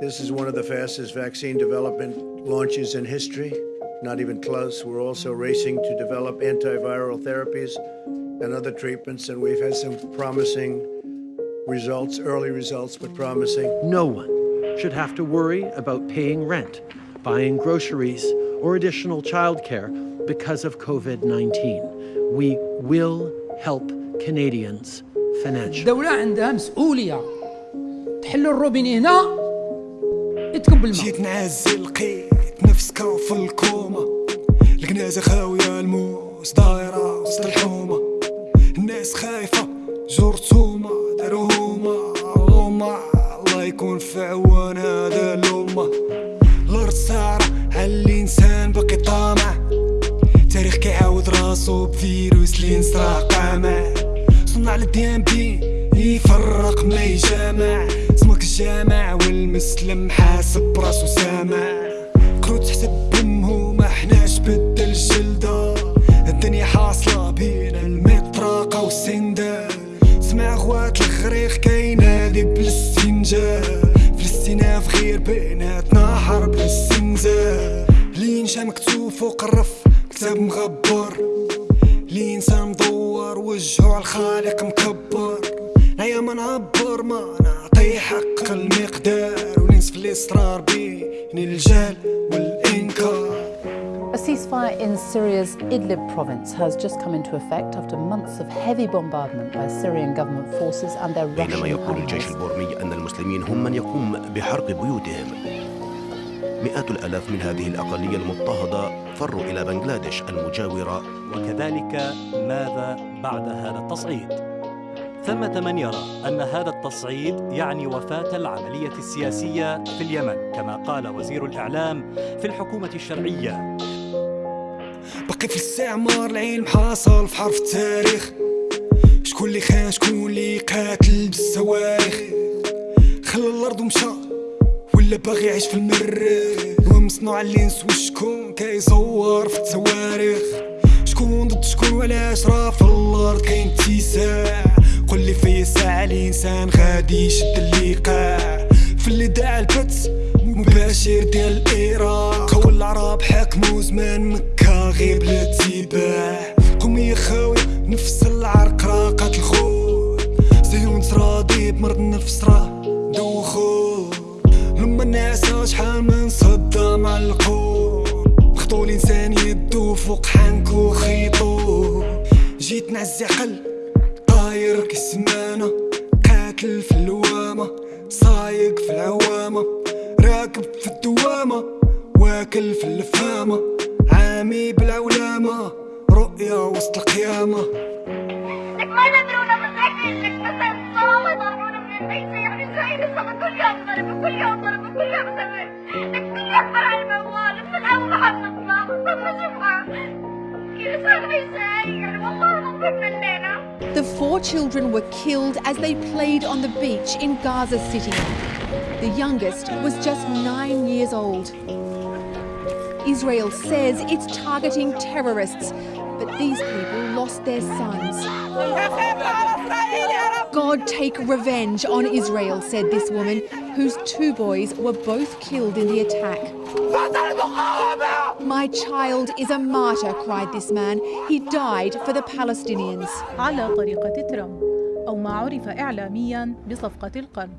This is one of the fastest vaccine development launches in history. Not even close. We're also racing to develop antiviral therapies and other treatments, and we've had some promising results, early results, but promising. No one should have to worry about paying rent, buying groceries, or additional childcare because of COVID 19. We will help Canadians financially. الدولة عندها مسؤولية تحل الروبين هنا يتكب الماء. جيت نعزل لقيت نفسك في الكومة الكنازة خاوية الموس دايرة وسط الحومة. الناس خايفة جرتومة دارو هما. هما الله يكون في عوان هذا الأمة. الأرض على الإنسان باقي طامع. تاريخ كيعاود راسو بفيروس لي نصرع قامع. صنع الديان بي يفرق ما يجامع. اسمك الجامع. والمسلم حاسب راسو سامع. كروت تحسب بمه ما حناش بدل الجلدة الدنيا حاصلة بين المطرقة والسندة. سمع خوات الغريق كينادي بالاستنجاب في الاستناف غير بيناتنا حرب الاستنزاف لينشا مكتوب فوق الرف كتاب مغبر. الانسان مدور وجهه على الخالق مكبر. هيا ما نعبر ما الاسرار بين الجهل والإنكار. A ceasefire in Syria's Idlib province has just come into effect after months of heavy bombardment by Syrian government forces and their بينما Russian يقول الجيش allies. البورمي أن المسلمين هم من يقوم بحرق بيوتهم. مئات الآلاف من هذه الأقلية المضطهدة فروا إلى بنغلاديش المجاورة. وكذلك ماذا بعد هذا التصعيد؟ ثمة من يرى أن هذا التصعيد يعني وفاة العملية السياسية في اليمن كما قال وزير الإعلام في الحكومة الشرعية. باقي في الاستعمار العلم حاصل في حرف التاريخ. شكون اللي خان شكون اللي قاتل بالصواريخ خلى الأرض ومشى ولا باغي يعيش في المريخ ومصنوع اللينس وشكون كيصور في التواريخ. شكون ضد شكون وعلاش راه في الأرض كاين اتساع. قول لي في ساعة الإنسان غادي يشد اللقاع في اللي داع البت مباشر ديال العراق هو العرب حكموا زمان مكة غير بلا اتباع. قومية خاوية نفس العرق راقات الخوت زيون تراضي بمرض النفس راه دوخو لما الناس شحال من صدام على القوم. خطو الانسان يدو فوق حنك وخيطو جيت نعزي عقل طاير كالسمانة قاتل في اللوامة صايق في العوامة راكب في الدوامة واكل في الفامة عامي بالعولامة رؤية وسط القيامة. يعني كل يوم The four children were killed as they played on the beach in Gaza City. The youngest was just nine years old. Israel says it's targeting terrorists, but these people lost their sons. God take revenge on Israel, said this woman, whose two boys were both killed in the attack. My child is a martyr, cried this man. He died for the Palestinians. على طريقة ترامب أو ما عرف إعلاميا بصفقة القرن